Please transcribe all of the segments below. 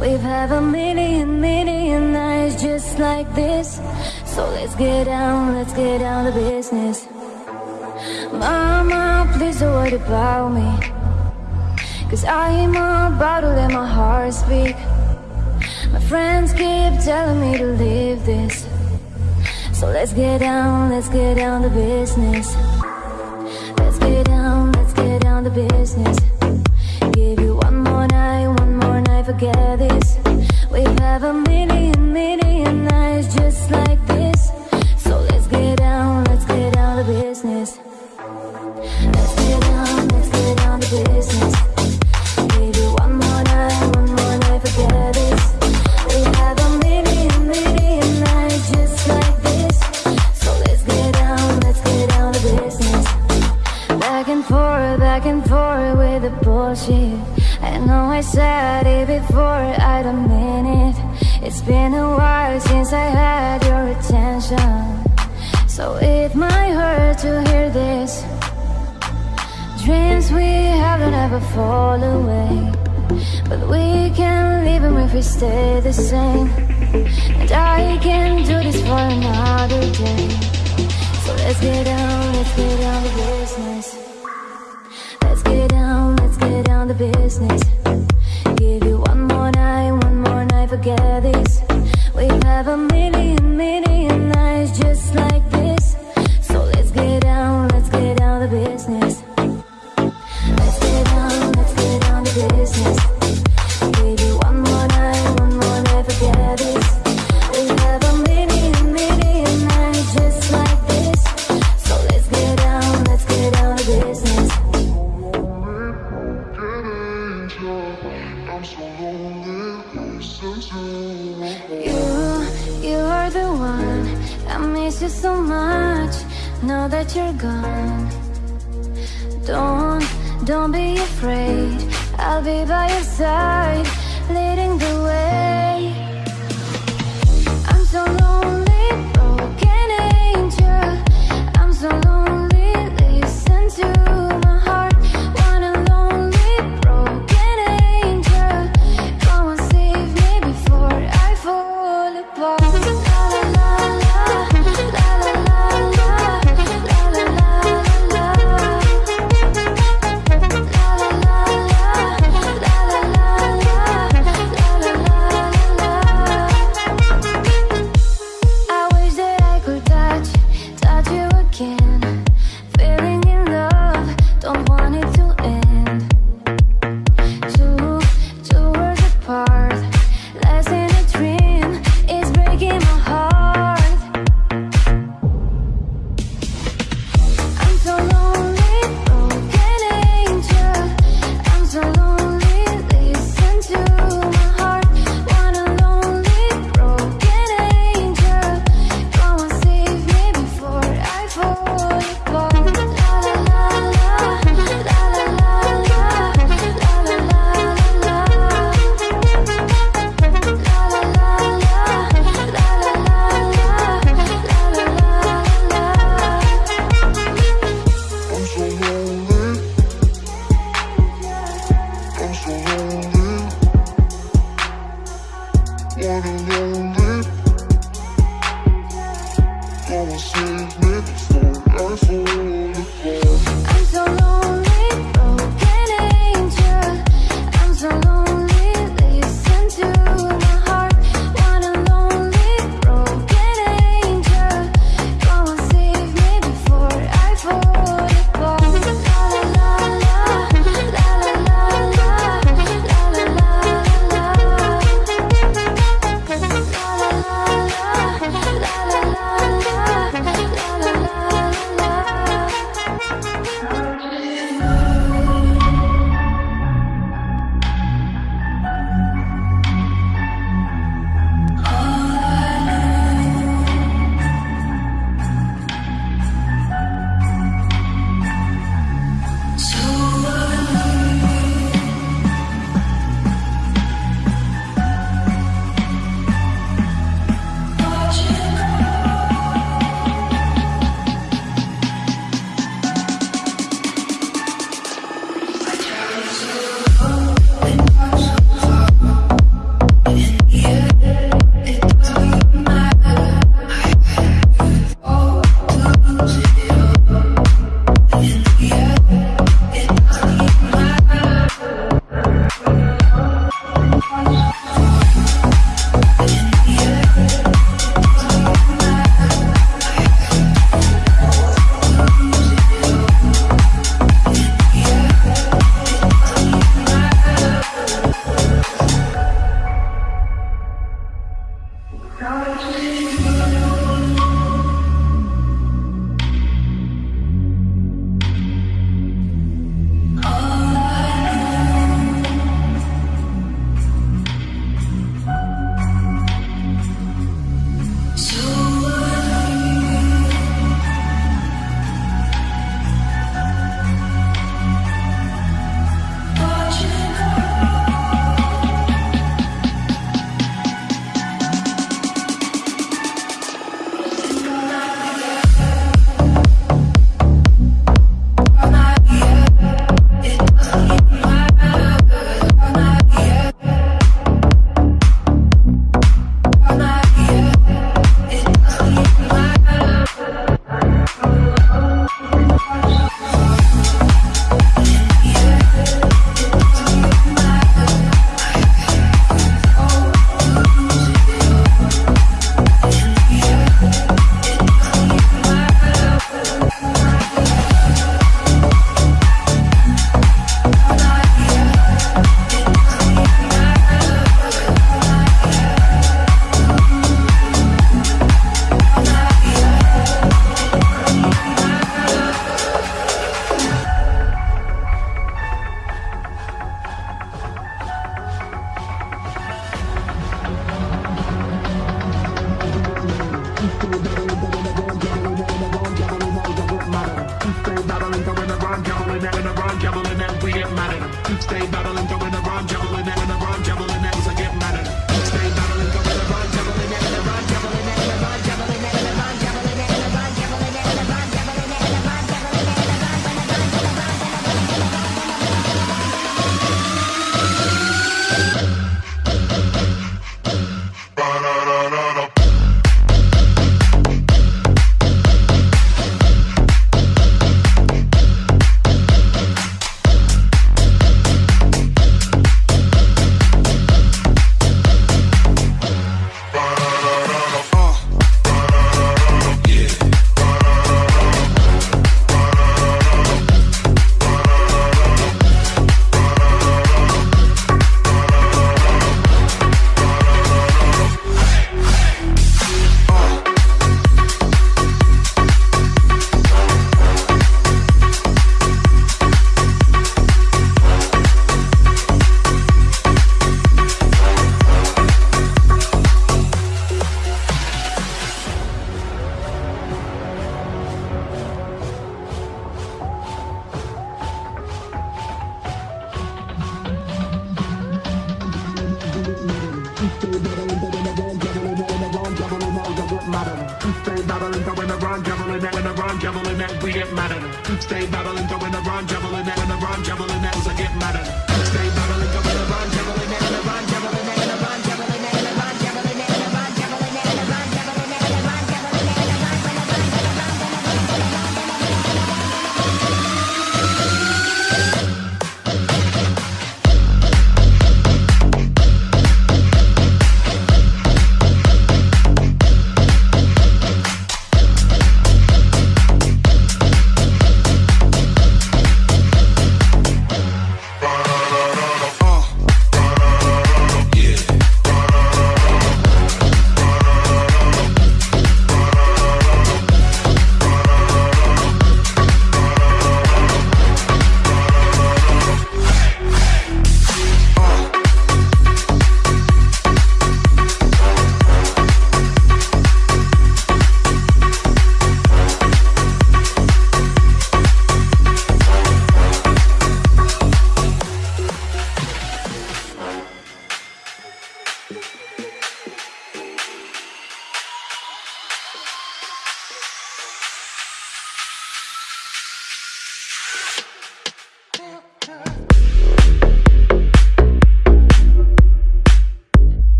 We've had a million, million nights just like this. So let's get down, let's get down to business. Mama, please don't worry about me. Cause I'm about to let my heart speak. My friends keep telling me to leave this. So let's get down, let's get down to business. Let's get down, let's get down to business this. We have a million, million nights just like this. So let's get down, let's get down to business. Let's get down, let's get down to business. Baby, one more night, one more night, forget this. We have a million, million nights just like this. So let's get down, let's get down to business. Back and forth, back and forth with the bullshit. I said it before, I don't mean it. It's been a while since I had your attention. So it might hurt to hear this. Dreams we have don't ever fall away. But we can leave them if we stay the same. And I can do this for another day. So let's get down, let's get down to business. Let's get down, let's get down to business forget. We have a million.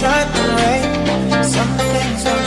Sunshine and rain, some things don't